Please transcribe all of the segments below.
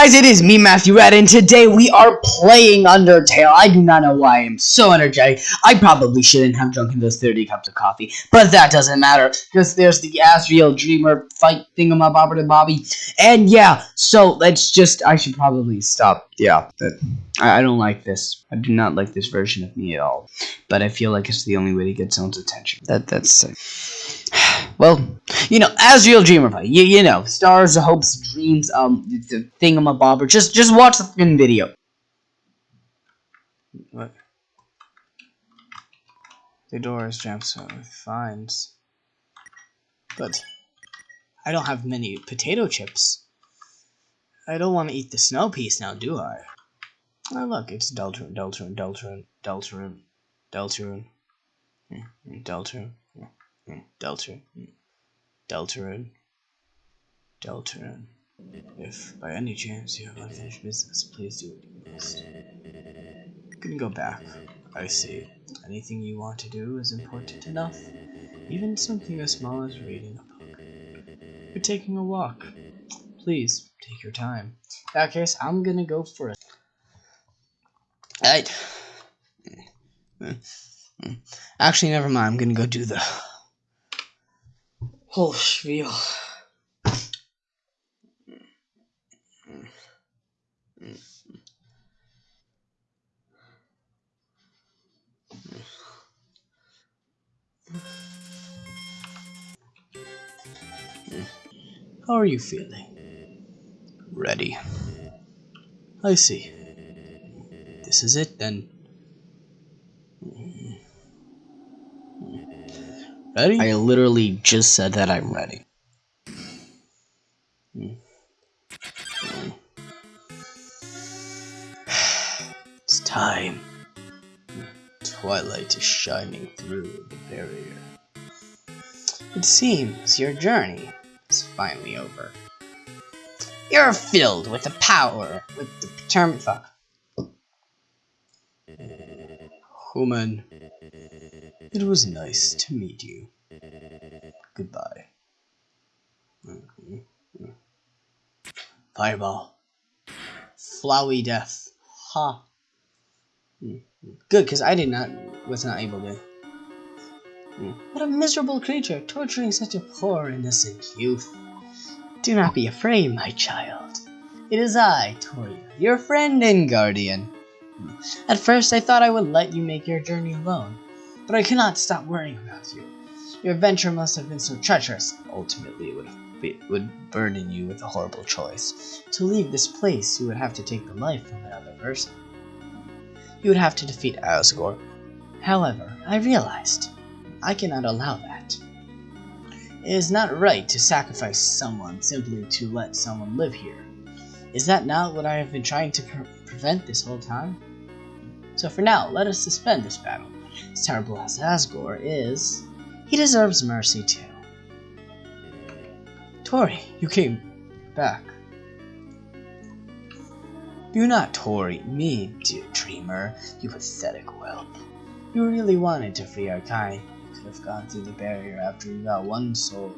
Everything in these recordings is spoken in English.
Guys, it is me, Matthew Red, and today we are playing Undertale. I do not know why I am so energetic. I probably shouldn't have drunken those 30 cups of coffee, but that doesn't matter, because there's the Asriel Dreemurr fight thingamabobber Bobby. And yeah, so let's just, I should probably stop. Yeah, that, I, I don't like this. I do not like this version of me at all. But I feel like it's the only way to get someone's attention. That That's... well, you know, Asriel Dreemurr. You, you know, stars, hopes, dreams, um, the thingamabobber. Just, just watch the fucking video. What? The door is jammed, so finds. But I don't have many potato chips. I don't want to eat the snow piece now, do I? Oh, look, it's Deltarune, Deltarune, Deltarune, Deltarune, Deltarune, Deltarune. Mm. Delta, mm. Deltarune, Deltarune. If by any chance you have unfinished business, please do you must. You can go back. I see. Anything you want to do is important enough. Even something as small as reading a book. You're taking a walk. Please, take your time. In that case, I'm gonna go for it. Alright. Mm. Actually, never mind. I'm gonna go do the whole spiel. How are you feeling? Ready. I see. This is it then. Ready? I literally just said that I'm ready. It's time. Twilight is shining through the barrier. It seems your journey is finally over. You're filled with the power, with the fuck. Human, it was nice to meet you. Goodbye. Fireball. Flowey death. Ha. Good, because I did not was not able to. What a miserable creature, torturing such a poor innocent youth. Do not be afraid, my child. It is I, Toriel, your friend and guardian. At first I thought I would let you make your journey alone, but I cannot stop worrying about you. Your adventure must have been so treacherous. Ultimately, it would, be, would burden you with a horrible choice. To leave this place, you would have to take the life of another person. You would have to defeat Asgore. However, I realized I cannot allow that. It is not right to sacrifice someone simply to let someone live here. Is that not what I have been trying to pre prevent this whole time? So for now, let us suspend this battle. As terrible as Asgore is, he deserves mercy too. Tori, you came back. Do not Tori me, dear Dreemurr, you pathetic whelp. You really wanted to free our kind. You could have gone through the barrier after you got one soul,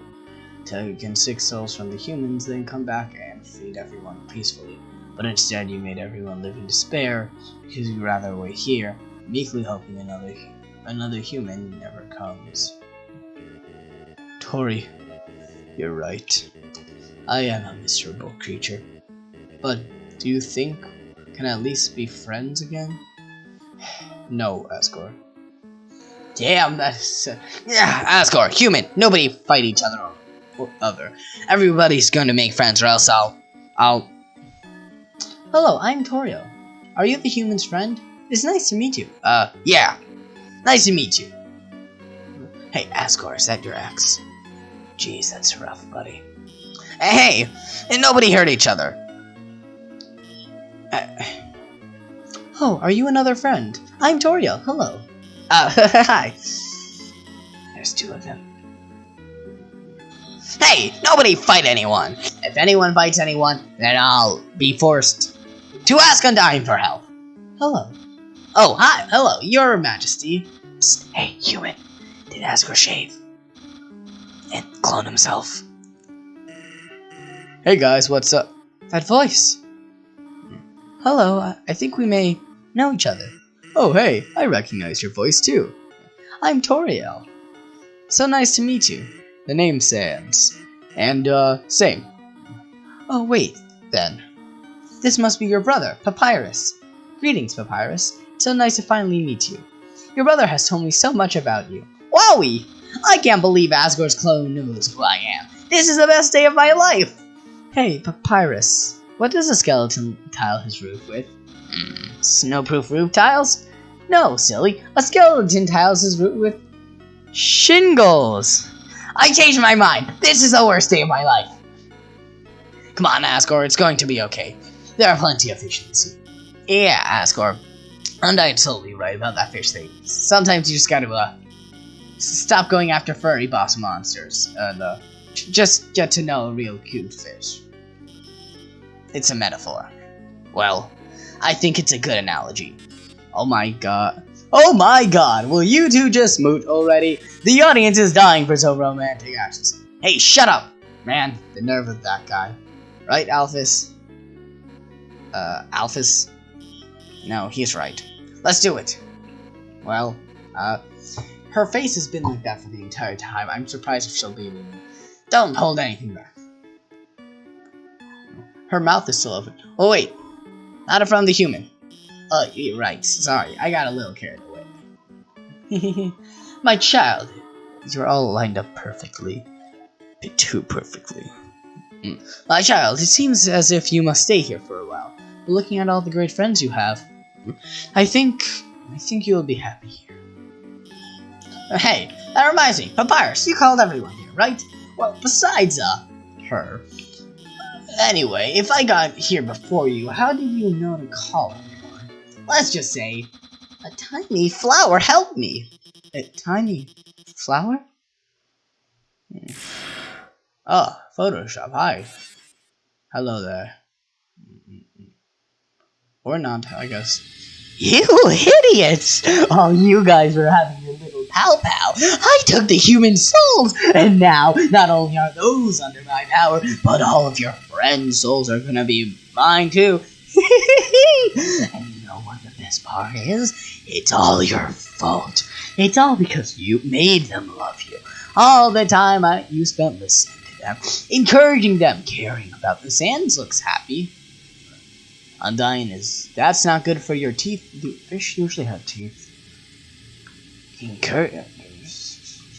taken six souls from the humans, then come back and freed everyone peacefully. But instead you made everyone live in despair because you'd rather wait here, meekly hoping another another human never comes. Tori, you're right. I am a miserable creature. But do you think can at least be friends again? no, Asgore. Damn, that's yeah, Asgore, human. Nobody fight each other or other. Everybody's going to make friends, or else I'll, I'll Hello, I'm Torio. Are you the human's friend? It's nice to meet you. Uh, yeah. Nice to meet you. Hey, Asgore, is that your ex? Jeez, that's rough, buddy. Hey, and nobody hurt each other. Uh, oh, are you another friend? I'm Torio. Hello. Uh, hi. There's two of them. Hey, nobody fight anyone. If anyone fights anyone, then I'll be forced to ask Undyne for help. Hello. Oh, hi. Hello, your majesty. Psst, hey, human. Did Asgore shave? And clone himself. Hey guys, what's up? That voice. hello, I- I think we may know each other. Oh, hey, I recognize your voice too. I'm Toriel. So nice to meet you. The name's Sans. And, uh, same. Oh, wait, then. This must be your brother, Papyrus. Greetings, Papyrus. So nice to finally meet you. Your brother has told me so much about you. Wowie! I can't believe Asgore's clone knows who I am. This is the best day of my life! Hey, Papyrus, what does a skeleton tile his roof with? Mm, snowproof roof tiles? No, silly. A skeleton tiles his roof with shingles. I changed my mind. This is the worst day of my life. Come on, Asgore, it's going to be okay. There are plenty of fish in the sea. Yeah, Asgore. Undyne's totally right about that fish thing. Sometimes you just gotta, uh, stop going after furry boss monsters and, uh, just get to know a real cute fish. It's a metaphor. Well, I think it's a good analogy. Oh my god. Oh my god, will you two just moot already? The audience is dying for some romantic actions. Hey, shut up! Man, the nerve of that guy. Right, Alphys? Uh, Alphys? No, he's right. Let's do it. Well, uh, her face has been like that for the entire time. I'm surprised if she'll be. Don't hold anything back. Her mouth is still open. Oh, wait. Not front of the human. Oh, you're right. Sorry, I got a little carried away. My child, you're all lined up perfectly. Bit too perfectly. Mm. My child, it seems as if you must stay here for a while. Looking at all the great friends you have, I think, I think you'll be happy here. Hey, that reminds me, Papyrus, you called everyone here, right? Well, besides, uh, her. Anyway, if I got here before you, how did you know to call everyone? Let's just say, a tiny flower helped me. A tiny flower? Oh, Photoshop, hi. Hello there. Or not, I guess. You idiots! Oh, you guys are having your little pow pow. I took the human souls, and now not only are those under my power, but all of your friends' souls are gonna be mine too. and you know what the best part is? It's all your fault. It's all because you made them love you. All the time I, you spent listening to them, encouraging them, caring about the sands looks happy. Undyne is that's not good for your teeth. Do fish usually have teeth? Encour-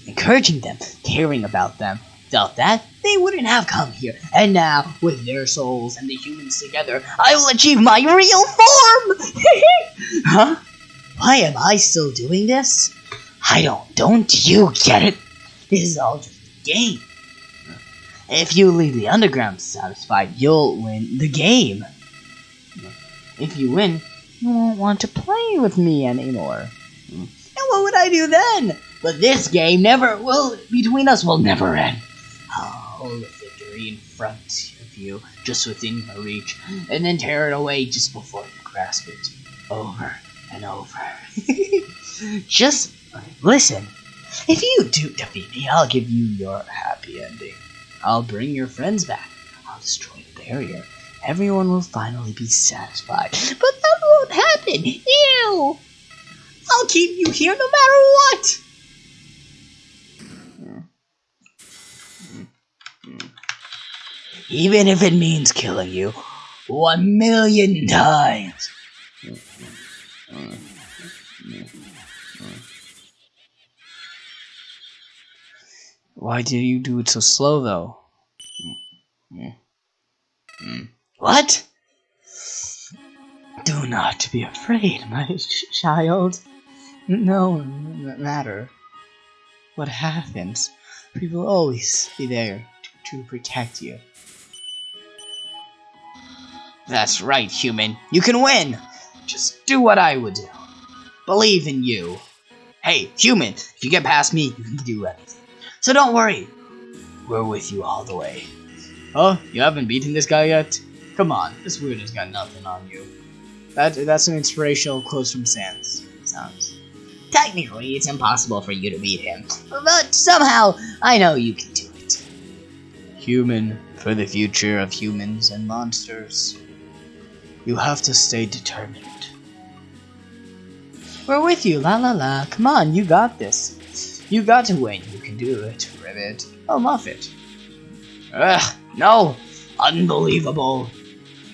encouraging them, caring about them. Without that, they wouldn't have come here. And now, with their souls and the humans together, I will achieve my real form! huh? Why am I still doing this? I don't. Don't you get it? This is all just a game. If you leave the underground satisfied, you'll win the game. If you win, you won't want to play with me anymore. Hmm. And what would I do then? But this game never will between us will never end. I'll hold a victory in front of you, just within your reach, and then tear it away just before you grasp it. Over and over. just uh, listen. If you do defeat me, I'll give you your happy ending. I'll bring your friends back. I'll destroy the barrier. Everyone will finally be satisfied. But that won't happen. Ew! I'll keep you here no matter what! Even if it means killing you one million times. Why did you do it so slow, though? What? Do not be afraid, my ch- child. No matter what happens, we will always be there to, to protect you. That's right, human. You can win. Just do what I would do. Believe in you. Hey, human, if you get past me, you can do anything. So don't worry. We're with you all the way. Oh, you haven't beaten this guy yet? Come on, this weirdo's got nothing on you. That that's an inspirational quote from Sans. Sounds. Technically, it's impossible for you to beat him, but somehow I know you can do it. Human for the future of humans and monsters. You have to stay determined. We're with you, la la la. Come on, you got this. You got to win. You can do it, Ribbit. Oh, Muffet. Ugh, no! Unbelievable!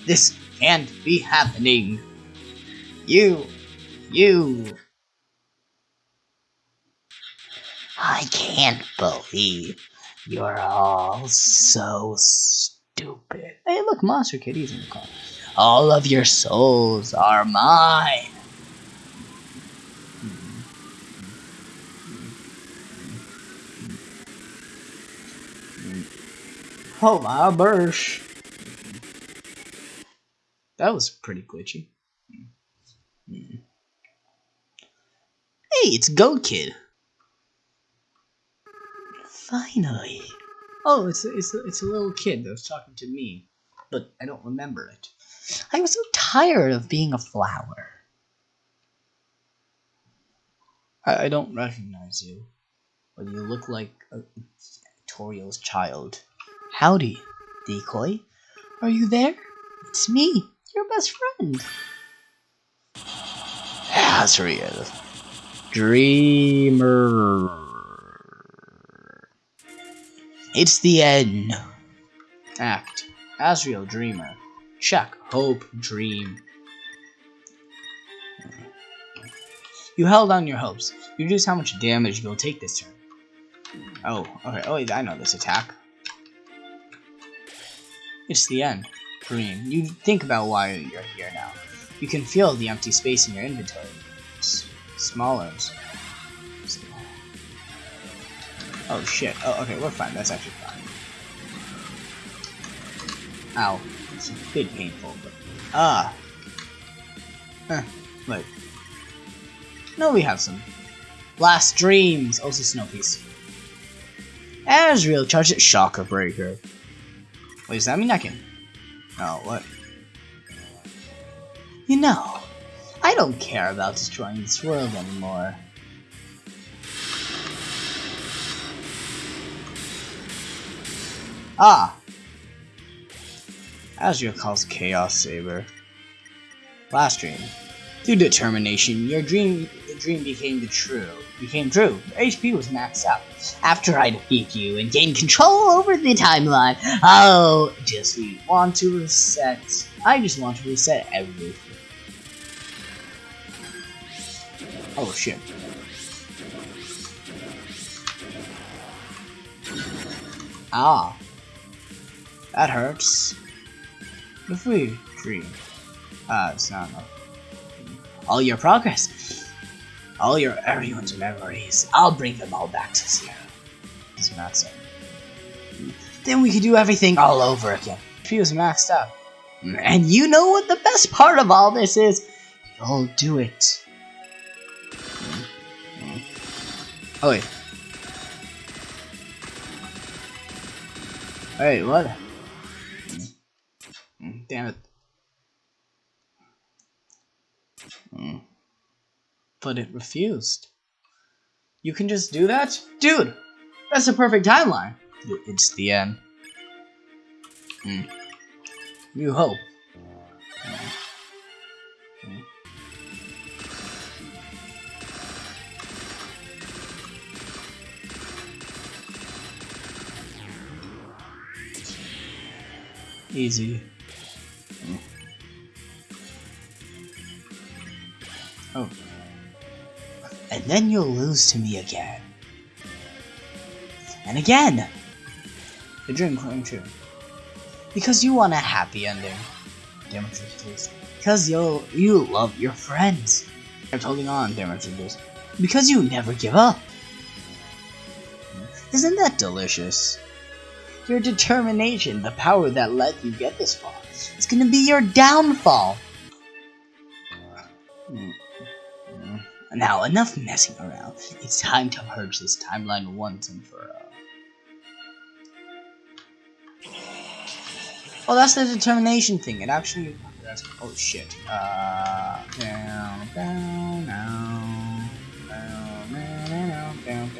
This can't be happening. You, you. I can't believe you're all so stupid. Hey, look, Monster Kitty's in the car. All of your souls are mine. Oh my bursh. That was pretty glitchy. Hey, it's Goat Kid. Finally. Oh, it's a, it's it's a little kid that was talking to me, but I don't remember it. I was so tired of being a flower. I, I don't recognize you, but you look like a Toriel's child. Howdy, Decoy. Are you there? It's me, your best friend. Asriel. Dreemurr. It's the end. Act. Asriel Dreemurr. Check. Hope. Dream. You held on your hopes. You reduce how much damage you'll take this turn. Oh, okay. Oh, I know this attack. It's the end. Dream. You think about why you're here now. You can feel the empty space in your inventory. S smaller. Oh shit. Oh, okay, we're fine. That's actually fine. Ow. It's a bit painful, but... Ah! Huh. Wait. No, we have some. Last Dreams! Also Snow Piece. Asriel charge it Shocker Breaker. Wait, does that mean I can... Oh, what? You know, I don't care about destroying this world anymore. Ah! Azure calls Chaos Saber. Last dream. Through determination, your dream the dream became the true. Became true. Your HP was maxed out. After I defeat you and gain control over the timeline, I'll just want to reset. I just want to reset everything. Oh shit. Ah. That hurts. If we dream. Ah, it's not enough. All your progress. All your everyone's memories. I'll bring them all back to zero. Is Matt saying. Then we could do everything all over again. She was maxed out. And you know what the best part of all this is? You'll do it. Oh wait. Wait, what? Damn it. Mm. But it refused. You can just do that? Dude! That's a perfect timeline! It's the end. Mm. You hope. Mm. Easy. Oh. And then you'll lose to me again. And again! The dream came true. Because you want a happy ending. Damage Demetrius. Because you you love your friends. Kept holding on, damage Demetrius. Because you never give up. Isn't that delicious? Your determination, the power that let you get this far. It's gonna be your downfall. Now, enough messing around. It's time to purge this timeline once and for all. Oh, that's the determination thing. It actually... oh, shit. Uh, down, down, down, down, down, down,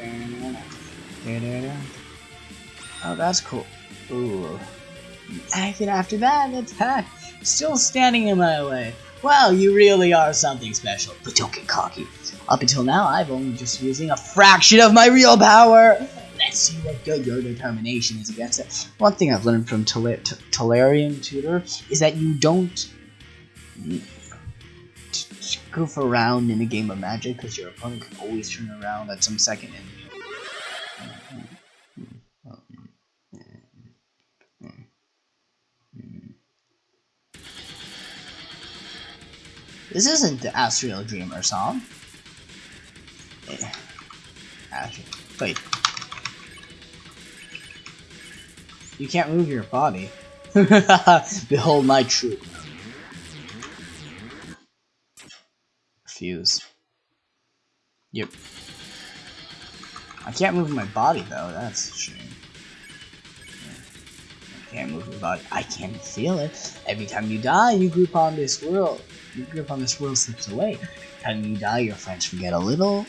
down, down. Oh, that's cool. Ooh. And after that, attack. Still standing in my way. Wow, you really are something special. But don't get cocky. Up until now, I've only just using a fraction of my real power. Let's see what good your determination is against it. One thing I've learned from Tolarian Tutor is that you don't goof around in a game of Magic because your opponent can always turn around at some second and This isn't the Asriel Dreemurr song. Wait. You can't move your body. Behold my truth. Fuse. Yep. I can't move my body though, that's a shame. I can't move my body. I can feel it. Every time you die, you group on this world your grip on this world slips away. Time you die, your friends forget a little,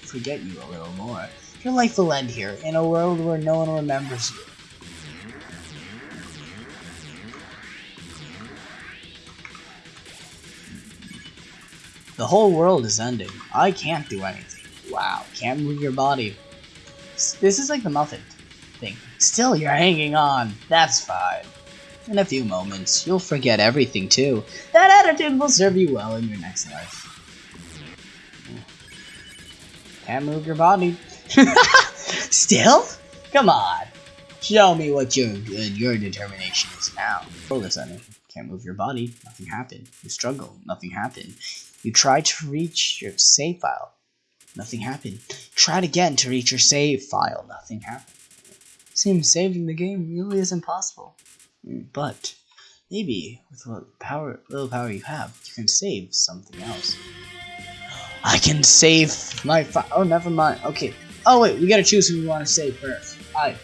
forget you a little more. Your life will end here, in a world where no one remembers you. The whole world is ending. I can't do anything. Wow, can't move your body. This is like the Muffin thing. Still, you're hanging on. That's fine. In a few moments, you'll forget everything too. That attitude will serve you well in your next life. Can't move your body. Still? Come on. Show me what your good your determination is now. Of a can't move your body, nothing happened. You struggle, nothing happened. You try to reach your save file, nothing happened. Tried again to reach your save file, nothing happened. Seems saving the game really isn't possible. But maybe with what power, little power you have, you can save something else. I can save my Oh, never mind. Okay. Oh wait, we gotta choose who we want to save first. I.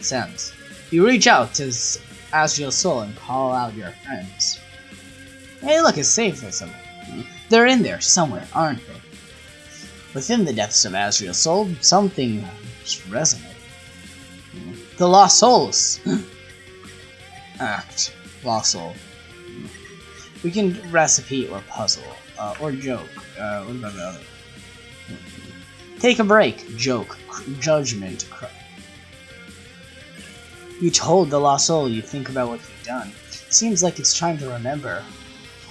Sans. You reach out to Asriel Soul and call out your friends. Hey, look, it's safe for someone. Hmm? They're in there somewhere, aren't they? Within the depths of Asriel Soul, something resonates. Hmm? The Lost Souls. act, fossil. We can recipe or puzzle, uh, or joke. Uh, what about the other? Take a break, joke, judgment. You told the lost soul you think about what you've done. Seems like it's trying to remember.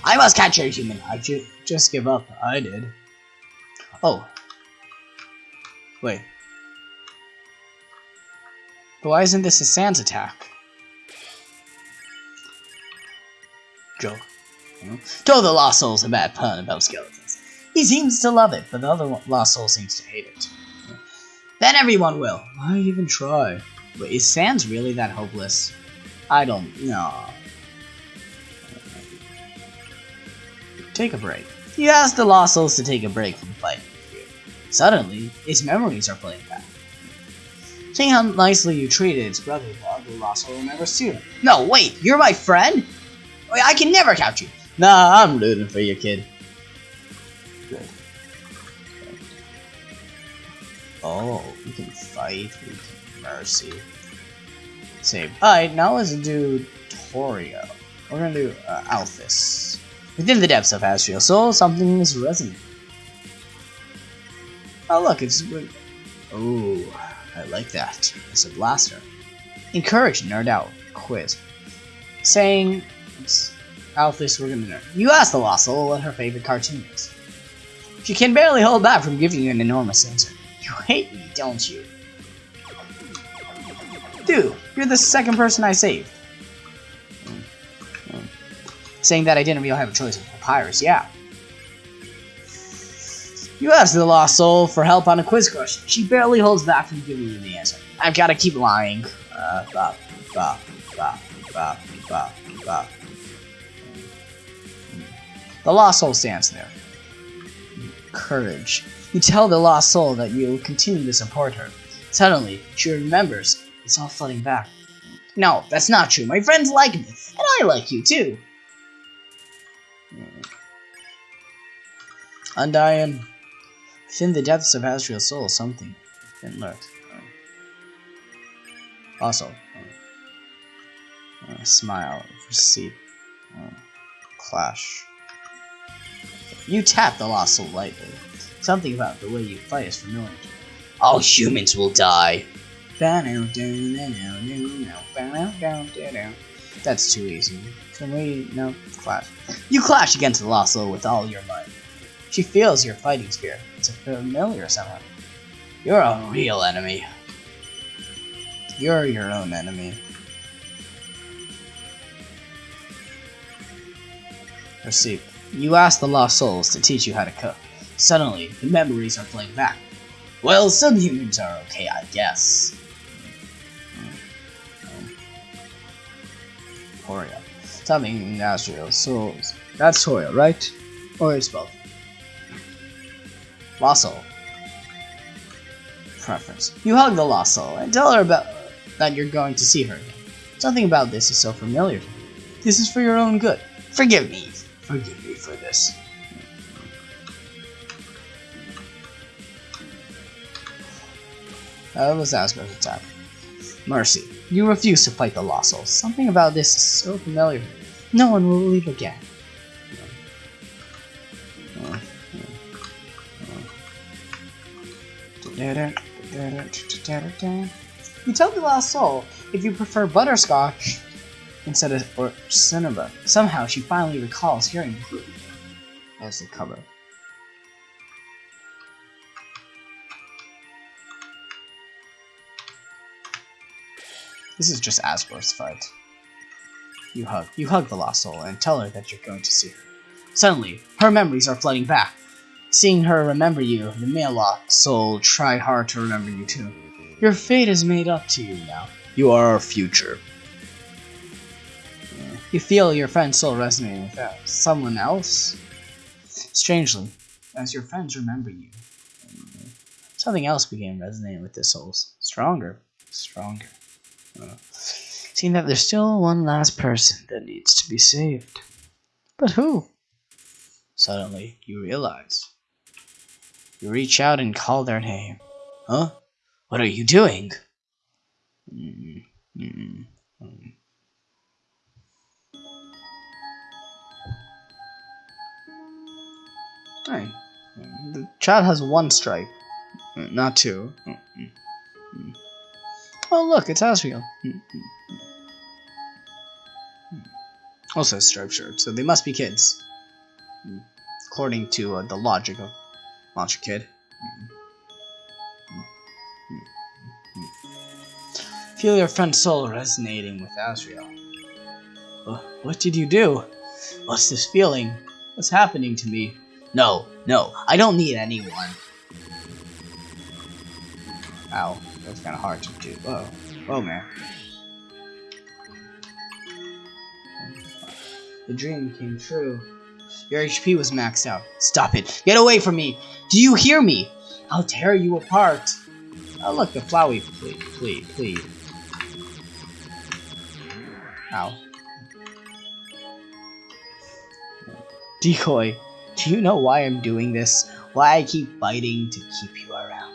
I must catch a human. I ju just give up. I did. Oh. Wait. But why isn't this a Sans attack? Told the Lost Soul's a bad pun about skeletons. He seems to love it, but the other Lost Soul seems to hate it. Then everyone will. Why even try? But is Sans really that hopeless? I don't know. Take a break. He asked the Lost Souls to take a break from fighting. Suddenly, its memories are playing back. Seeing how nicely you treated its brother, the Lost Soul remembers too. No, wait, you're my friend? I can never catch you. Nah, I'm rooting for you, kid. Good. Oh, we can fight. Can mercy. Save. Alright, now let's do Torio. We're gonna do uh, Alphys. Within the depths of Astral Soul, something is resonant. Oh, look, it's. Oh, I like that. It's a blaster. Encourage Nerd Out quiz. Saying Alphys, we're gonna know. You asked the Lost Soul what her favorite cartoon is. She can barely hold back from giving you an enormous answer. You hate me, don't you? Dude, you're the second person I saved. Saying that I didn't really have a choice papyrus, yeah. You asked the Lost Soul for help on a quiz question. She barely holds back from giving you the answer. I've gotta keep lying. Uh. The lost soul stands there. Courage. You tell the lost soul that you will continue to support her. Suddenly, she remembers it's all flooding back. No, that's not true. My friends like me, and I like you too. Undyne. Within the depths of Asriel's soul, something then lurks. Also, uh, smile, receive. Clash. You tap the lost soul lightly. Something about the way you fight is familiar. All humans will die. That's too easy. Can we no clash? You clash against the lost soul with all your might. She feels your fighting spirit. It's familiar somehow. You're a real enemy. You're your own enemy. Receipt. You ask the lost souls to teach you how to cook. Suddenly, the memories are playing back. Well, some humans are okay, I guess. Toria. Something natural souls. That's Toria, right? Or it's both. Lost soul. Preference. You hug the lost soul and tell her about that you're going to see her again. Something about this is so familiar. This is for your own good. Forgive me. Forgive me for this. Uh, that was Asgore's attack. Mercy. You refuse to fight the Lost Souls. Something about this is so familiar. No one will leave again. You tell the Lost Soul if you prefer butterscotch instead of or cinema. Somehow she finally recalls hearing as the cover. This is just Asgore's fight. You hug. You hug the lost soul and tell her that you're going to see her. Suddenly, her memories are flooding back. Seeing her remember you, the male lost soul try hard to remember you too. Your fate is made up to you now. You are our future. You feel your friend's soul resonating with that. someone else. Strangely, as your friends remember you, something else began resonating with their souls. Stronger, stronger. Uh, seeing that there's still one last person that needs to be saved. But who? Suddenly, you realize. You reach out and call their name. Huh? What are you doing? Mm -mm -mm. Hey, the child has one stripe, not two. Oh, look, it's Asriel. Also, striped shirt, so they must be kids, according to uh, the logic of Monster Kid. Feel your friend's soul resonating with Asriel. What did you do? What's this feeling? What's happening to me? No, no, I don't need anyone. Ow, that's kind of hard to do. Whoa, whoa, man. The dream came true. Your HP was maxed out. Stop it! Get away from me! Do you hear me? I'll tear you apart. Oh, look, the Flowey please, please, please. Ow. Decoy, do you know why I'm doing this? Why I keep fighting to keep you around?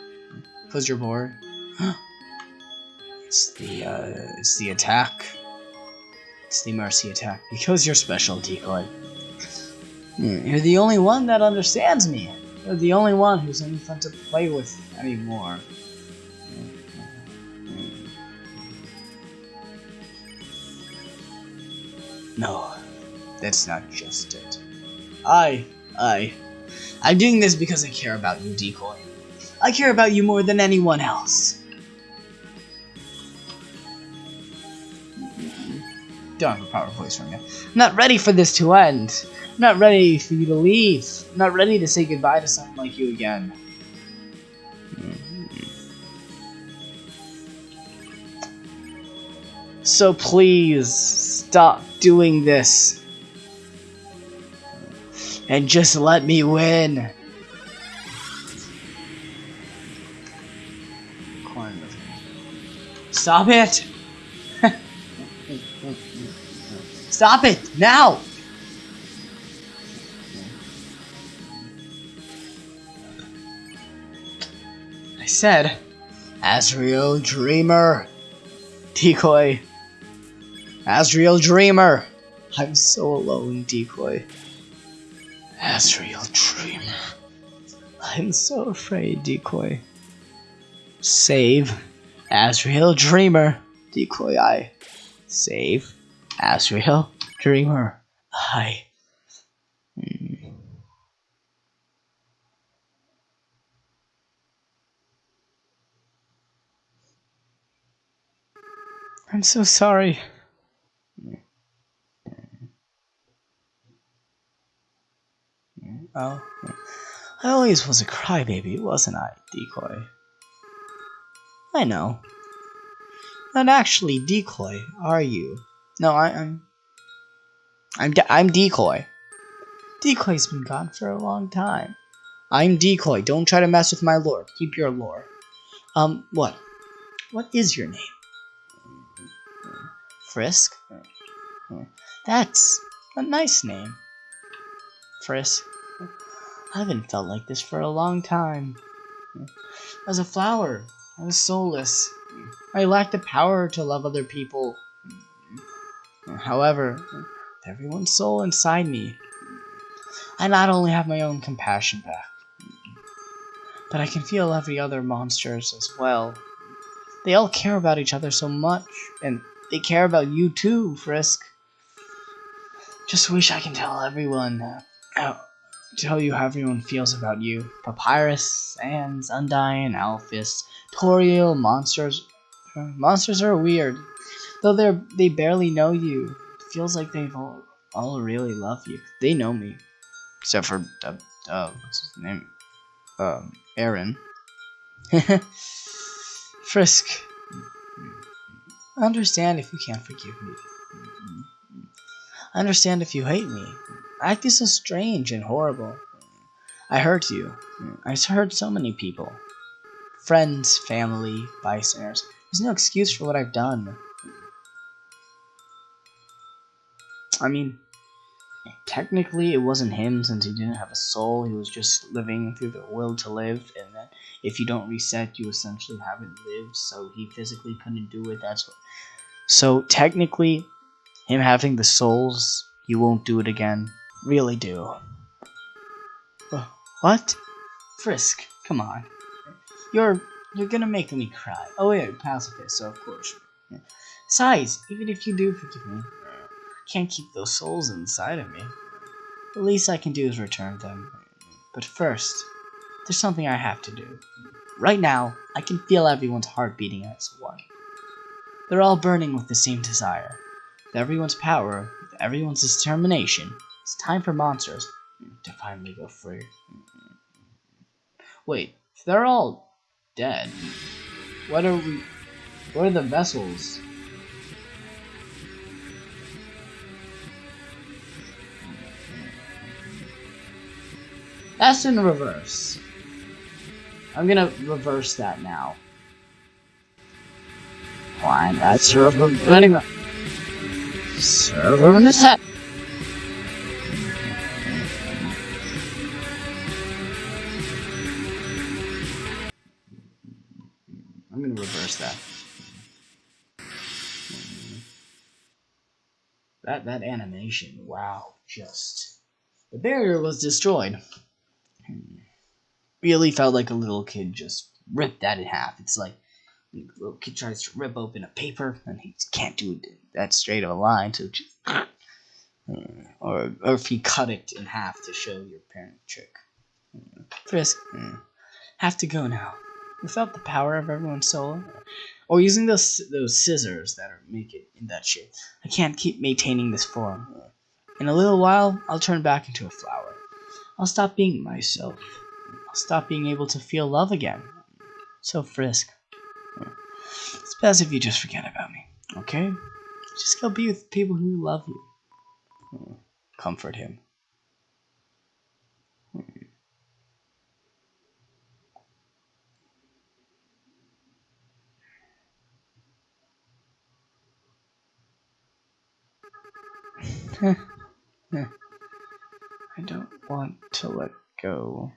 Cause you're bored? it's the, uh, it's the attack. It's the mercy attack. Because you're special, Decoy. Hmm, you're the only one that understands me. You're the only one who's any fun to play with anymore. No, that's not just it. I, I, I'm doing this because I care about you, Decoy. I care about you more than anyone else. Don't have a power voice from you. I'm not ready for this to end. I'm not ready for you to leave. I'm not ready to say goodbye to someone like you again. So please, stop doing this. And just let me win. Stop it! Stop it! Now! I said, Asriel Dreemurr! Decoy. Asriel Dreemurr! I'm so alone, Decoy. Asriel Dreemurr. I'm so afraid, Decoy. Save Asriel Dreemurr. Decoy, I. Save Asriel Dreemurr. I. Hmm. I'm so sorry. Oh, I always was a crybaby, wasn't I, Decoy? I know. Not actually Decoy, are you? No, I, I'm. I'm de I'm Decoy. Decoy's been gone for a long time. I'm Decoy. Don't try to mess with my lore. Keep your lore. Um, what? What is your name? Frisk? That's a nice name. Frisk. I haven't felt like this for a long time. As a flower, I was soulless. I lacked the power to love other people. However, everyone's soul inside me. I not only have my own compassion back, but I can feel every other monsters as well. They all care about each other so much, and they care about you too, Frisk. Just wish I can tell everyone how, tell you how everyone feels about you. Papyrus, Sans, Undyne, Alphys, Toriel, monsters. Monsters are weird. Though they're they barely know you. It feels like they've all, all really love you. They know me. Except for uh, uh what's his name? Um Aaron. Frisk. Understand if you can't forgive me. Understand if you hate me. Act so strange and horrible. I hurt you. I hurt so many people. Friends, family, bystanders. There's no excuse for what I've done. I mean, technically it wasn't him since he didn't have a soul. He was just living through the will to live, and that if you don't reset, you essentially haven't lived. So he physically couldn't do it. That's what. So technically, him having the souls, he won't do it again. Really do. What? Frisk, come on. You're you're gonna make me cry. Oh wait, pacifist, so of course. Besides, even if you do forgive me, I can't keep those souls inside of me. The least I can do is return them. But first, there's something I have to do. Right now, I can feel everyone's heart beating as one. They're all burning with the same desire. With everyone's power, with everyone's determination, it's time for monsters to finally go free. Wait, they're all dead, what are we? What are the vessels? That's in reverse. I'm gonna reverse that now. Why not server anyway? Server in the set. That that animation, wow, just the barrier was destroyed. Really felt like a little kid just ripped that in half. It's like a little kid tries to rip open a paper and he can't do it that straight of a line, so just or or if he cut it in half to show your parent trick. Frisk, have to go now. Without the power of everyone's soul, or using those those scissors that are make it in that shape, I can't keep maintaining this form. In a little while, I'll turn back into a flower. I'll stop being myself. I'll stop being able to feel love again. So, Frisk, it's best if you just forget about me, okay? Just go be with people who love you. Comfort him. I don't want to let go.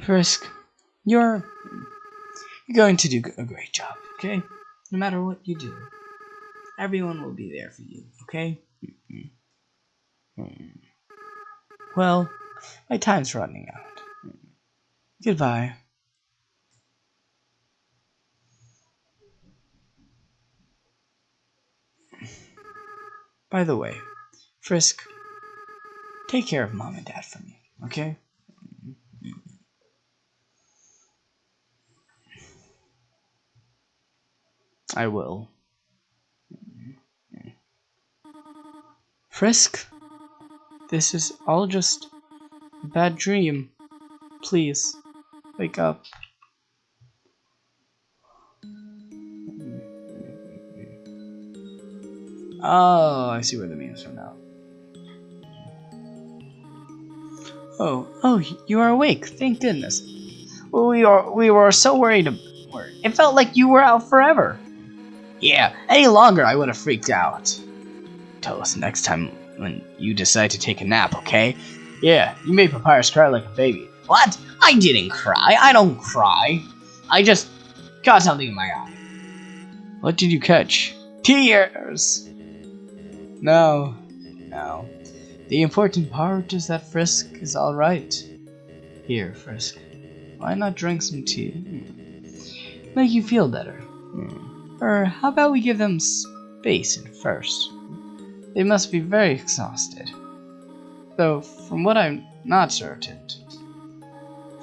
Frisk, you're you're going to do a great job, okay? No matter what you do, everyone will be there for you, okay? Well, my time's running out. Goodbye. By the way, Frisk, take care of mom and dad for me, okay? I will. Frisk, this is all just a bad dream. Please, wake up. Oh, I see where the memes from now. Oh, oh, you are awake. Thank goodness. We are we were so worried. It felt like you were out forever. Yeah, any longer I would have freaked out. Tell us next time when you decide to take a nap, okay? Yeah, you made Papyrus cry like a baby. What? I didn't cry. I don't cry. I just got something in my eye. What did you catch? Tears! No, no. The important part is that Frisk is alright. Here, Frisk. Why not drink some tea? Hmm. Make you feel better. Hmm. Or how about we give them space at first? They must be very exhausted. Though, from what I'm not certain.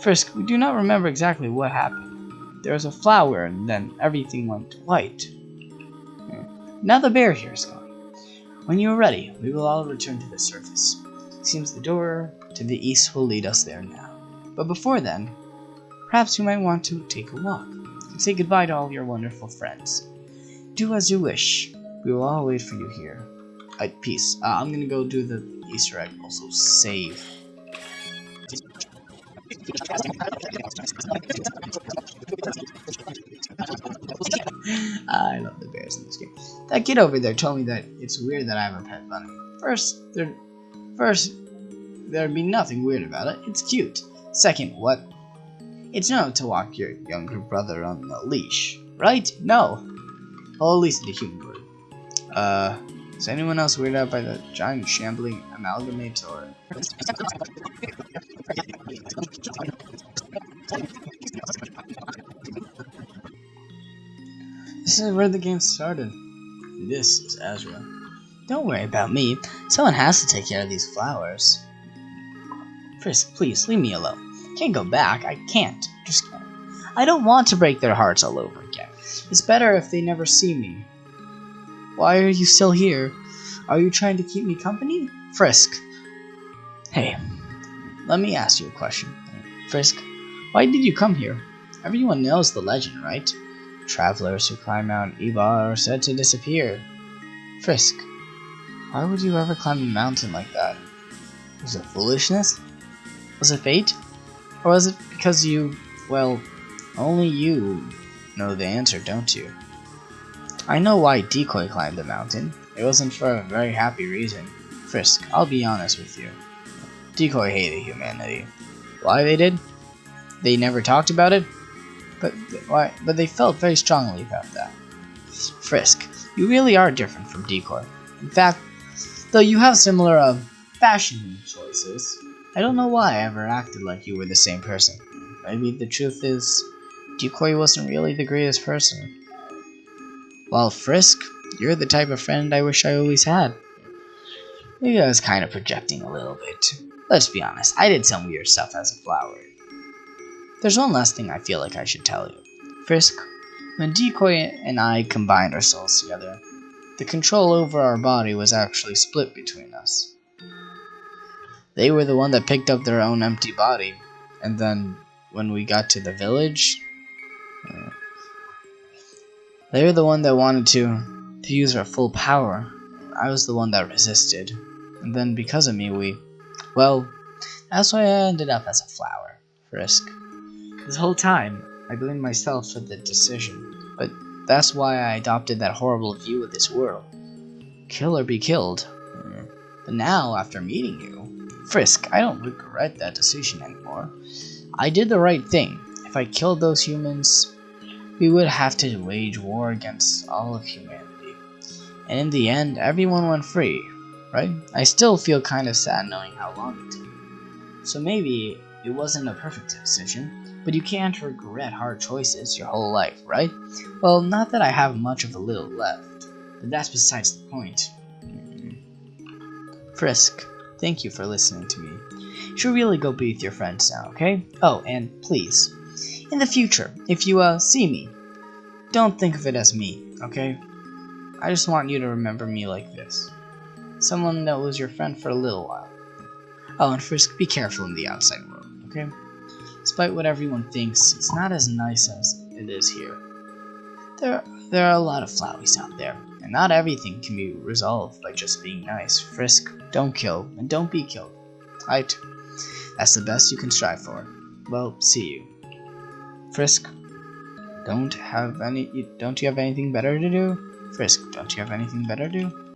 Frisk, we do not remember exactly what happened. There was a flower and then everything went white. Now the bear here is gone. When you are ready, we will all return to the surface. Seems the door to the east will lead us there now. But before then, perhaps you might want to take a walk and say goodbye to all your wonderful friends. Do as you wish. We will all wait for you here. Alright, peace. Uh, I'm gonna go do the Easter egg. Also, save. I love the bears in this game. That kid over there told me that it's weird that I have a pet bunny. First, there, first, there'd be nothing weird about it. It's cute. Second, what? It's not to walk your younger brother on a leash, right? No. Well, at least the human would. Uh, is anyone else weirded out by the giant shambling amalgamate or? This is where the game started. This is Asriel. Don't worry about me. Someone has to take care of these flowers. Frisk, please, leave me alone. Can't go back. I can't. Just. I don't want to break their hearts all over again. It's better if they never see me. Why are you still here? Are you trying to keep me company? Frisk. Hey, let me ask you a question. Frisk, why did you come here? Everyone knows the legend, right? Travelers who climb Mount Ebott are said to disappear. Frisk, why would you ever climb a mountain like that? Was it foolishness? Was it fate? Or was it because you, well, only you know the answer, don't you? I know why Decoy climbed the mountain. It wasn't for a very happy reason. Frisk, I'll be honest with you. Decoy hated humanity. Why they did? They never talked about it? But why? But they felt very strongly about that. Frisk, you really are different from Decor. In fact, though you have similar uh, fashion choices, I don't know why I ever acted like you were the same person. Maybe the truth is, Decoy wasn't really the greatest person. While Frisk, you're the type of friend I wish I always had. Maybe I was kind of projecting a little bit. Let's be honest, I did some weird stuff as a flower. There's one last thing I feel like I should tell you. Frisk, when Decoy and I combined our souls together, the control over our body was actually split between us. They were the one that picked up their own empty body, and then when we got to the village, uh, they were the one that wanted to, to use our full power. I was the one that resisted, and then because of me, we, well, that's why I ended up as a flower, Frisk. This whole time, I blamed myself for the decision, but that's why I adopted that horrible view of this world. Kill or be killed. But now, after meeting you, Frisk, I don't regret that decision anymore. I did the right thing. If I killed those humans, we would have to wage war against all of humanity. And in the end, everyone went free, right? I still feel kind of sad knowing how long it took. So maybe it wasn't a perfect decision, but you can't regret hard choices your whole life, right? Well, not that I have much of a little left, but that's besides the point. Frisk, thank you for listening to me. You should really go be with your friends now, okay? Oh, and please, in the future, if you uh see me, don't think of it as me, okay? I just want you to remember me like this. Someone that was your friend for a little while. Oh, and Frisk, be careful in the outside world, okay? Despite what everyone thinks, it's not as nice as it is here. There, there are a lot of Floweys out there, and not everything can be resolved by just being nice. Frisk, don't kill, and don't be killed. Right? That's the best you can strive for. Well, see you. Frisk, don't have any. Don't you have anything better to do? Frisk, don't you have anything better to do?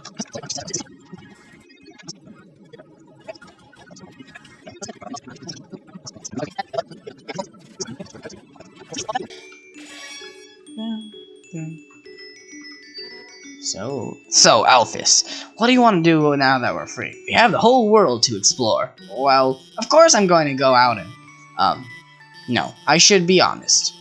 So, Alphys, what do you want to do now that we're free? We have the whole world to explore. Well, of course I'm going to go out and, um, no, I should be honest.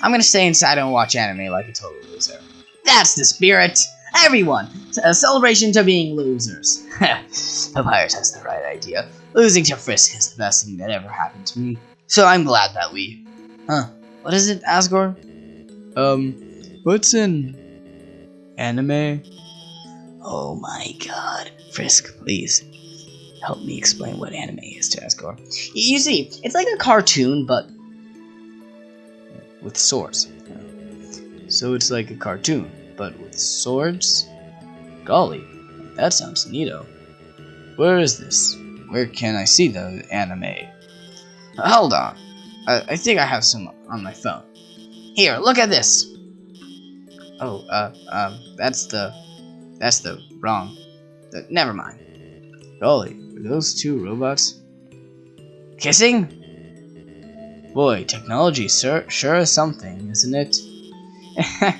I'm gonna stay inside and watch anime like a total loser. That's the spirit! Everyone! A celebration to being losers. Papyrus has the right idea. Losing to Frisk is the best thing that ever happened to me. So I'm glad that we... Huh. What is it, Asgore? Um, what's in... anime? Oh my god. Frisk, please. Help me explain what anime is to Asgore. You see, it's like a cartoon, but with swords. So it's like a cartoon, but with swords? Golly, that sounds neato. Where is this? Where can I see the anime? Hold on. I, I think I have some on my phone. Here, look at this. Oh, uh, um, that's the, that's the wrong. The, never mind. Golly, are those two robots kissing? Boy, technology sure, sure is something, isn't it?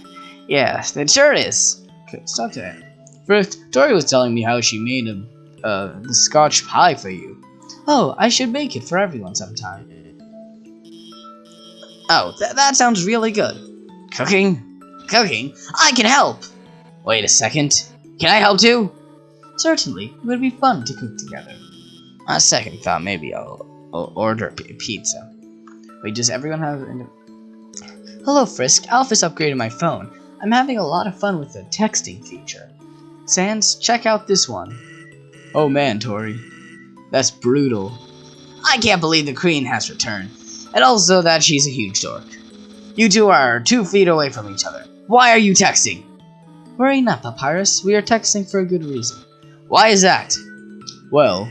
yeah, it sure is. Stop that. First, Tori was telling me how she made a, uh, the scotch pie for you. Oh, I should make it for everyone sometime. Oh, th that sounds really good. Cooking? Cooking? I can help! Wait a second. Can I help too? Certainly, it would be fun to cook together. On second thought, maybe I'll, I'll order pizza. Wait, does everyone have... Hello, Frisk. Alphys upgraded my phone. I'm having a lot of fun with the texting feature. Sans, check out this one. Oh man, Tori. That's brutal. I can't believe the queen has returned. And also that she's a huge dork. You two are two feet away from each other. Why are you texting? Worry not, Papyrus. We are texting for a good reason. Why is that? Well,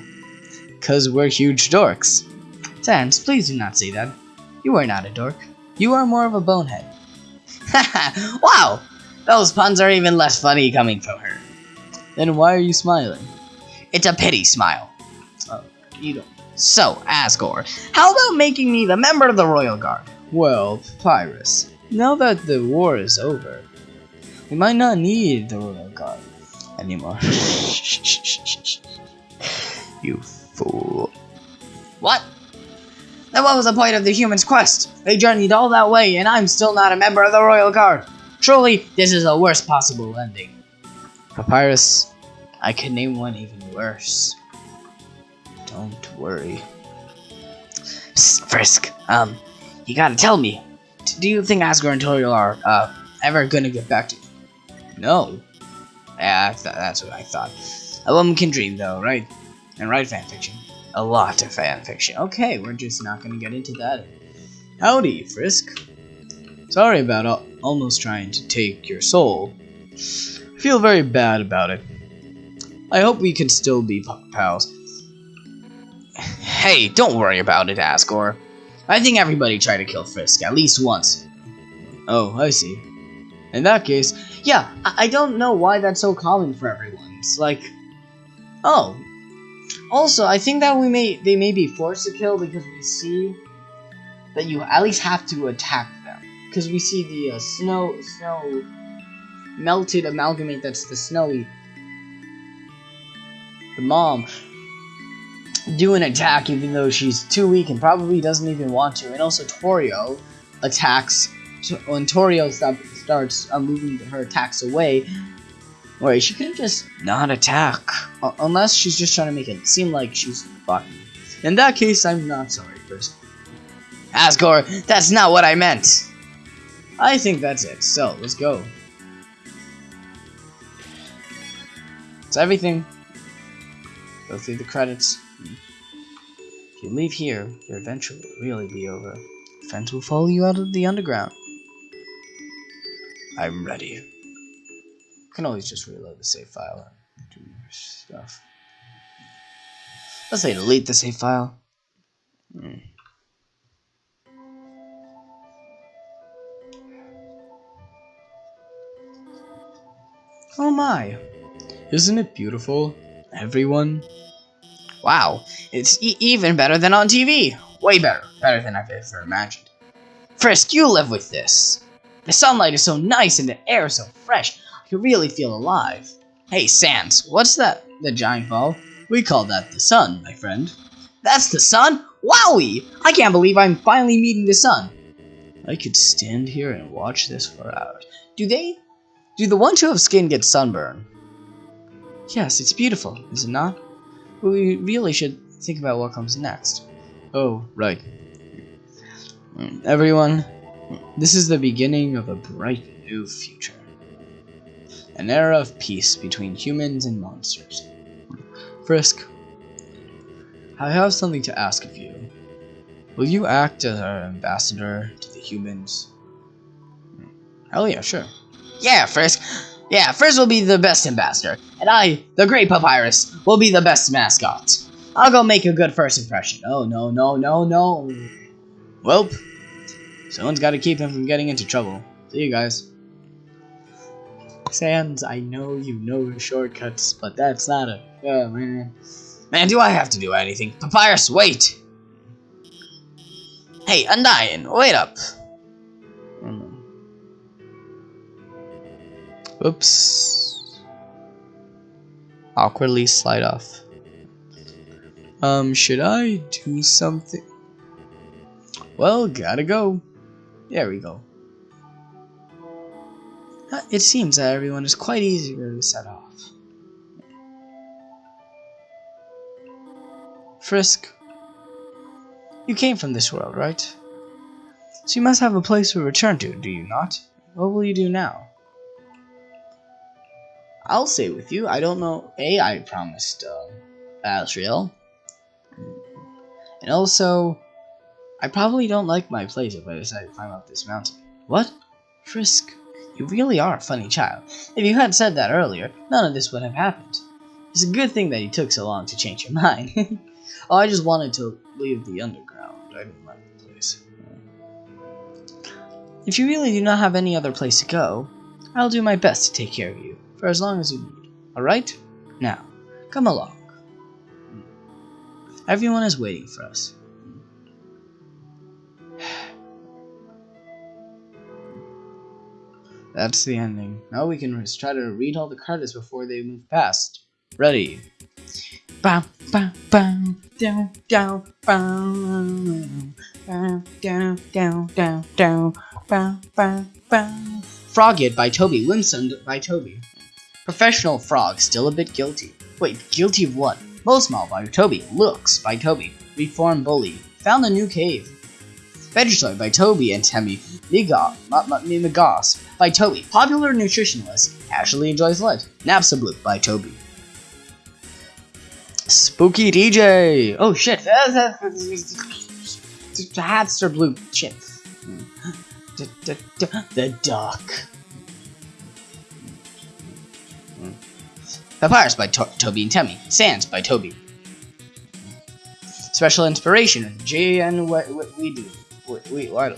because we're huge dorks. Sans, please do not say that. You are not a dork. You are more of a bonehead. wow! Those puns are even less funny coming from her. Then why are you smiling? It's a pity smile. Oh, you don't. So, Asgore, how about making me the member of the Royal Guard? Well, Pyrus, now that the war is over, we might not need the Royal Guard anymore. you fool. What? Then what was the point of the human's quest? They journeyed all that way, and I'm still not a member of the Royal Guard. Truly, this is the worst possible ending. Papyrus, I could name one even worse. Don't worry. Psst, Frisk, um, you gotta tell me. Do you think Asgore and Toriel are, uh, ever gonna get back to you? No. Yeah, that's what I thought. A woman can dream, though, right? And write fanfiction a lot of fanfiction. Okay, we're just not gonna get into that. Howdy, Frisk. Sorry about almost trying to take your soul. I feel very bad about it. I hope we can still be pals. Hey, don't worry about it, Asgore. I think everybody tried to kill Frisk at least once. Oh, I see. In that case, yeah, I, I don't know why that's so common for everyone. It's like, oh, also, I think that we may they may be forced to kill because we see that you at least have to attack them. Because we see the uh, snow, snow, melted amalgamate that's the snowy. The mom do an attack even though she's too weak and probably doesn't even want to. And also Torio attacks when Torio stop, starts uh, moving her attacks away. Wait, she could have just not attack. Uh, unless she's just trying to make it seem like she's fucking. In that case, I'm not sorry, first. Asgore, that's not what I meant. I think that's it. So, let's go. It's everything. Go through the credits. If you leave here, your adventure will really be over. Friends will follow you out of the underground. I'm ready. You can always just reload the save file and do your stuff. Let's say delete the save file. Hmm. Oh my! Isn't it beautiful? Everyone? Wow, it's e even better than on TV! Way better. Better than I've ever imagined. Frisk, you live with this! The sunlight is so nice and the air is so fresh, I can really feel alive. Hey, Sans, what's that? The giant ball? We call that the sun, my friend. That's the sun? Wowie! I can't believe I'm finally meeting the sun. I could stand here and watch this for hours. Do they? Do the ones who have skin get sunburn? Yes, it's beautiful, is it not? But we really should think about what comes next. Oh, right. Everyone, this is the beginning of a bright new future. An era of peace between humans and monsters. Frisk, I have something to ask of you. Will you act as our ambassador to the humans? Hell yeah, sure. Yeah, Frisk. Yeah, Frisk will be the best ambassador, and I, the Great Papyrus, will be the best mascot. I'll go make a good first impression. Oh, no, no, no, no. Welp. Someone's got to keep him from getting into trouble. See you guys. Sans, I know you know the shortcuts, but that's not a... Oh, man. Man, do I have to do anything? Papyrus, wait! Hey, Undyne, wait up! Oops. Awkwardly slide off. Um, should I do something? Well, gotta go. There we go. Uh, it seems that everyone is quite eager to set off. Frisk, you came from this world, right? So you must have a place to return to, do you not? What will you do now? I'll stay with you. I don't know. A, I promised uh, Asriel. And also, I probably don't like my place if I decide to climb up this mountain. What? Frisk, you really are a funny child. If you had said that earlier, none of this would have happened. It's a good thing that you took so long to change your mind. oh, I just wanted to leave the underground. I didn't like the place. If you really do not have any other place to go, I'll do my best to take care of you, for as long as you need. Alright? Now, come along. Everyone is waiting for us. That's the ending. Now we can try to read all the credits before they move past. Ready. Bam, bam, bam, down, down, bam, down, down, down, down, down, bam, bam, bam. Froggit by Toby, Whimsun by Toby. Professional Frog, still a bit guilty. Wait, guilty of what? Moldsmal by Toby, Loox by Toby, Reform Bully, Found a New Cave. Vegetarian by Toby and Temmie Megos by Toby, Popular Nutritionalist, Actually Enjoys Life, Napstablook by Toby. Spooky DJ! Oh shit! The Hatster Blue chip. The duck. Papyrus by to Toby and Temmie. Sans by Toby. Special inspiration. J and what, what we do. Wait, what?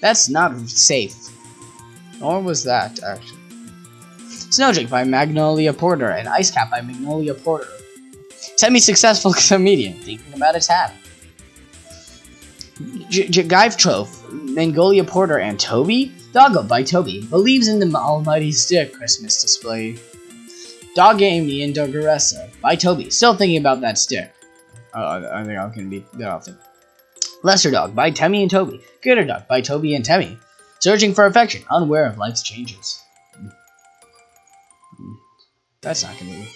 That's not safe. Nor was that, actually. Snowdrake by Magnolia Porter and Ice Cap by Magnolia Porter. Semi-successful comedian thinking about his hat. J- J- Mongolia Porter, and Toby. Doggo by Toby believes in the almighty stick Christmas display. Dogamy and Dogaressa by Toby. Still thinking about that stick. Uh, I think I'm gonna be that often. Lesser Dog by Temmie and Toby. Greater Dog by Toby and Temmie. Searching for affection, unaware of life's changes. That's not gonna be.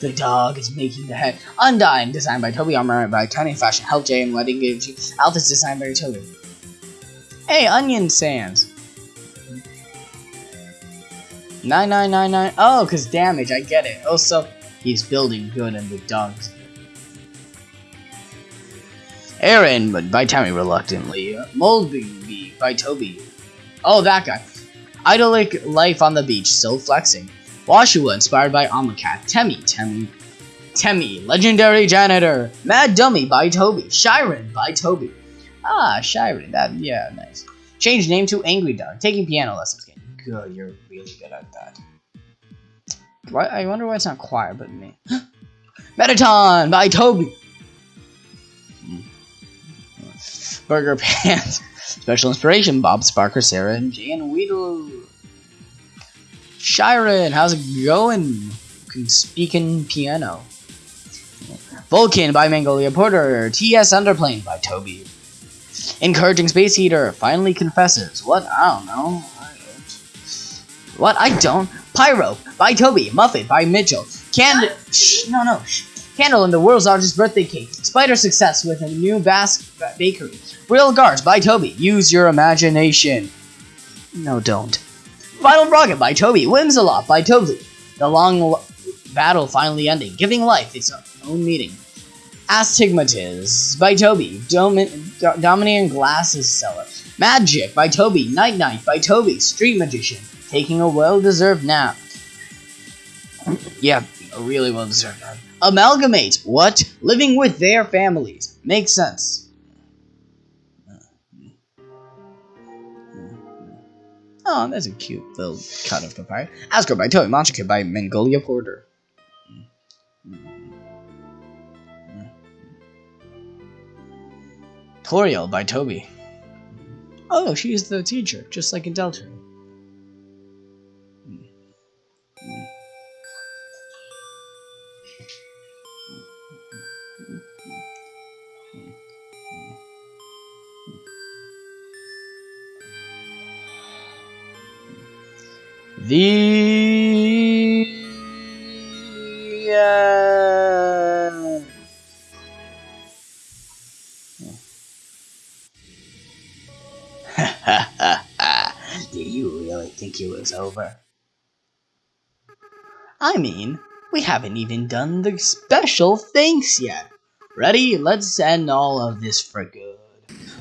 The dog is making the head. Undyne, designed by Toby Armour by Tiny Fashion. Help J and Wedding Gives You. Alphys, designed by Toby. Hey, Onion Sands. 9999. Oh, because damage, I get it. Also, he's building good in the dogs. Aaron, but by Tammy reluctantly. Moldby by Toby. Oh, that guy. Idyllic life on the beach, still flexing. Woshua, inspired by Amakat. Temmie, Temmie. Temmie, legendary janitor. Mad Dummy by Toby. Shyren by Toby. Ah, Shyren, that, yeah, nice. Change name to Angry Dog. Taking piano lessons. Game. Good, you're really good at that. Why, I wonder why it's not choir, but me. Mettaton by Toby. Burger Pants. Special inspiration, Bob Sparker, Sarah, and Jan Weedle. Shyren, how's it going? Speaking piano. Vulkin by Mongolia Porter. Tsunderplane by Toby. Encouraging Space Heater finally confesses. What? I don't know. What? I don't. Pyro by Toby. Muffet by Mitchell. Cand. Shh, no, no. Shh. Candle in the world's largest birthday cake. Spider success with a new Basque bakery. Real Guards by Toby. Use your imagination. No, don't. Final Rocket by Toby. Whimsalot by Toby. The long battle finally ending, giving life its own meaning. Astigmatism by Toby. Domin Do Dominion Glasses Seller. Magic by Toby. Night Night by Toby. Street Magician. Taking a well-deserved nap. yeah, a really well-deserved nap. Amalgamate. What? Living with their families. Makes sense. Oh, that's a cute little cut of papaya. Asgore by Toby. Monster by Mongolia Porter. Toriel by Toby. Oh, she's the teacher, just like in Delta. It was over? I mean, we haven't even done the special thanks yet. Ready? Let's end all of this for good.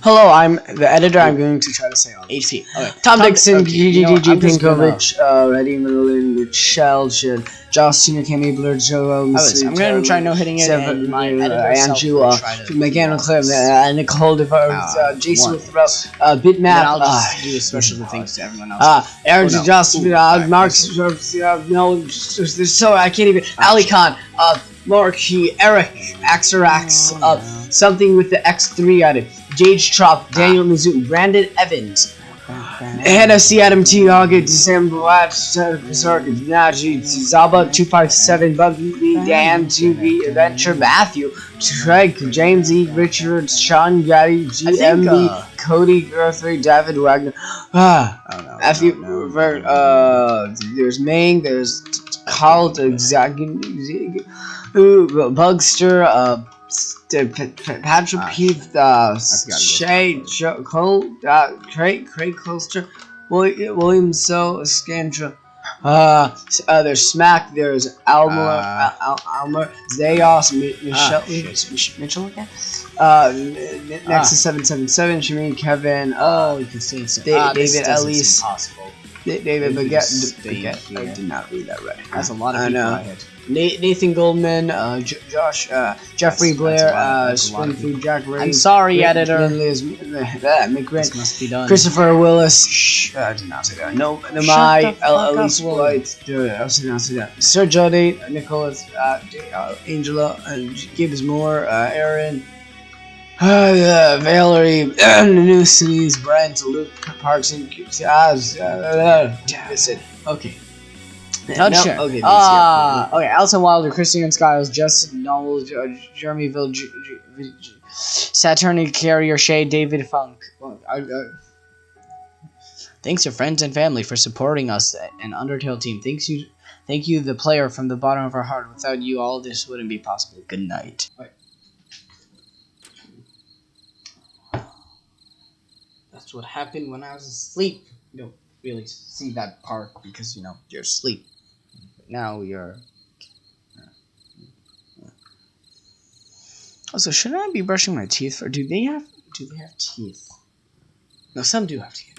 Hello, I'm the editor. I'm going to try to say all. HP. Okay. Tom, Dixon, okay, you know what, GGG, I'm just gonna- Pinkovich, uh, Reddy Merlin, Michelle, Shin, Justina, Cammy, Blur, Joel, was- I'm gonna try no hitting it, and my editor Andrew, uh, to do Cliff, uh, Nicole DeVos, Uh, uh, Jason one. Withrow, uh, Bitmap, I'll uh, just do a special thanks to everyone else. uh, Aaron Oh. Justin, uh, Mark, uh, no, there's, there's so I can't even. Ali Khan, uh, Marky, Eric, Axarax, Oh, uh, something with the X3 on it. Jade Trop, Daniel Mizzou, Brandon Evans, Hannah C. Adam T. Hoggett, December Black, Circuit, Najee, Zaba 257, Buggy B, Dan 2B, Adventure, Matthew, Craig, James E. Richard, Sean Gaddy, GMB, uh, Cody Guthrie, David Wagner. Ah. Oh, no, Matthew, no, no, uh, there's Ming, there's Carl, Bugster, uh, St- P- P- Patrick Ah, Heath, uh, Shay, Jo- Cole, uh, Craig, Craig Colster, William, William So, Scandra, uh, uh, there's Smack, there's Almer, Ah. Al- Al- Almer, Zayos, Mi- Michelle, shit. Mich- Mitchell again? Uh, Ah. Nexus 777, Shameen, Kevin, uh, Oh, you can see it. Da- ah, David doesn't Ellis. seem possible. If David Baguette. Baguette. I did not read that right. That's a lot of I know. I. Na- Nathan Goldman, uh, Josh, uh, Jeffrey That's- Blair, that's a lot of- uh, that's a lot Spring of Food Jack Ray. I'm sorry, Rick- editor. Liz, McGrant, This must be done. Christopher Willis. Shh, I did not say that. No, no, my the fuck L- up, Elise White. Dude, I did not say that. Sir Jody, Nicholas, uh, uh, Angela, uh, Gibbs Moore, uh, Aaron. Uh, Valerie, uh, New Cities, Brent, Luke, Parks, and. Uh, uh, that's it. Okay. Touch No, it. Okay, Ah, ah, okay. Alison Wilder, Christian Skiles, Justin Noel, J- Jeremy Ville, Saturn Carrier, Shay, David Funk. Well, I, I, Thanks to friends and family for supporting us and Undertale team. Thanks you, thank you, the player from the bottom of our heart. Without you, all this wouldn't be possible. Good night. That's what happened when I was asleep. You don't really see that part because you know you're asleep. Now you're. Also, shouldn't I be brushing my teeth? or do they have do they have teeth? No, some do have teeth.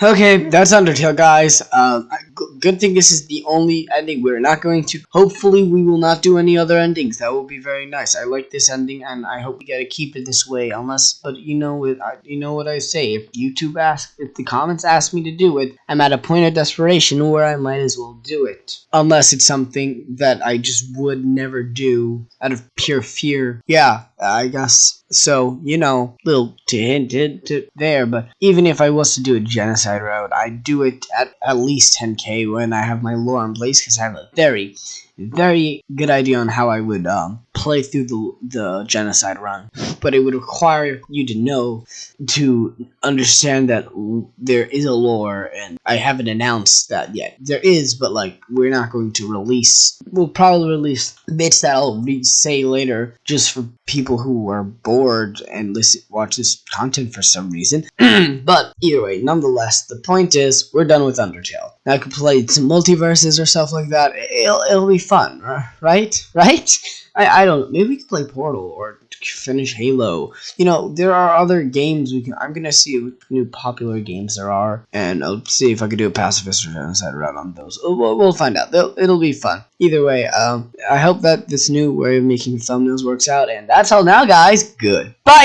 Okay, that's Undertale, guys. Um, I- good thing this is the only ending we're not going to. Hopefully, we will not do any other endings. That will be very nice. I like this ending, and I hope we gotta keep it this way. Unless, but you know it. You know what I say. If YouTube asks, if the comments ask me to do it, I'm at a point of desperation where I might as well do it. Unless it's something that I just would never do out of pure fear. Yeah, I guess. So you know, little to hint to there. But even if I was to do a genocide route, I'd do it at at least 10k when I have my lore in place because I have a very, very good idea on how I would um, play through the the genocide run. But it would require you to know to understand that there is a lore, and I haven't announced that yet. There is, but like we're not going to release. We'll probably release bits that I'll re- say later, just for people who are bored and listen watch this content for some reason. but either way, nonetheless, the point is we're done with Undertale. I could play some multiverses or stuff like that. It'll it'll be fun, right? Right? I, I don't know. Maybe we could play Portal or finish Halo. You know, there are other games we can. I'm gonna see what new popular games there are, and I'll see if I could do a pacifist or genocide route on those. We'll, we'll find out. They'll, it'll be fun. Either way, um, I hope that this new way of making thumbnails works out. And that's all now, guys. Good. Bye.